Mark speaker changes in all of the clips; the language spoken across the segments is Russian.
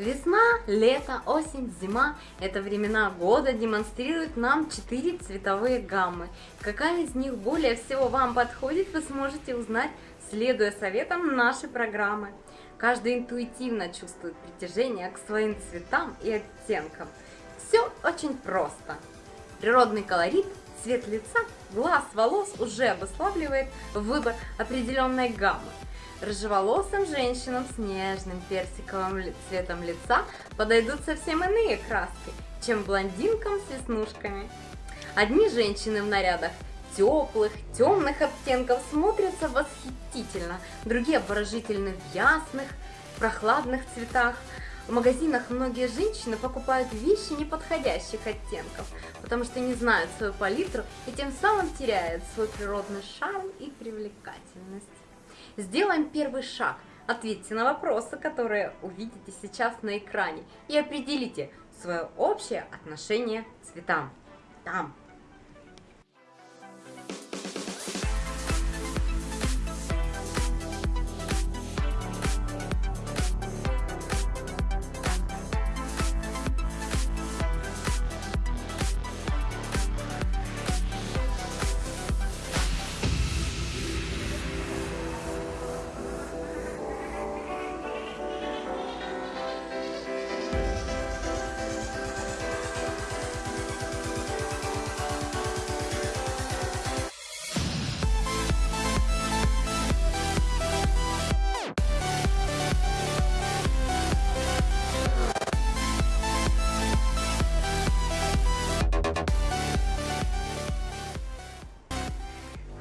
Speaker 1: Весна, лето, осень, зима – это времена года демонстрируют нам четыре цветовые гаммы. Какая из них более всего вам подходит, вы сможете узнать, следуя советам нашей программы. Каждый интуитивно чувствует притяжение к своим цветам и оттенкам. Все очень просто. Природный колорит, цвет лица, глаз, волос уже обуславливает выбор определенной гаммы. Рыжеволосым женщинам с нежным персиковым цветом лица подойдут совсем иные краски, чем блондинкам с веснушками. Одни женщины в нарядах теплых, темных оттенков смотрятся восхитительно, другие обворожительны в ясных, прохладных цветах. В магазинах многие женщины покупают вещи неподходящих оттенков, потому что не знают свою палитру и тем самым теряют свой природный шарм и привлекательность. Сделаем первый шаг. Ответьте на вопросы, которые увидите сейчас на экране и определите свое общее отношение к цветам. Там.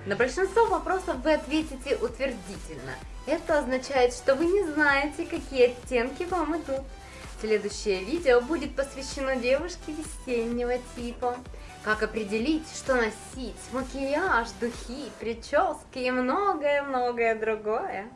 Speaker 1: На большинство вопросов вы ответите утвердительно. Это означает, что вы не знаете, какие оттенки вам идут. Следующее видео будет посвящено девушке весеннего типа. Как определить, что носить, макияж, духи, прически и многое-многое другое.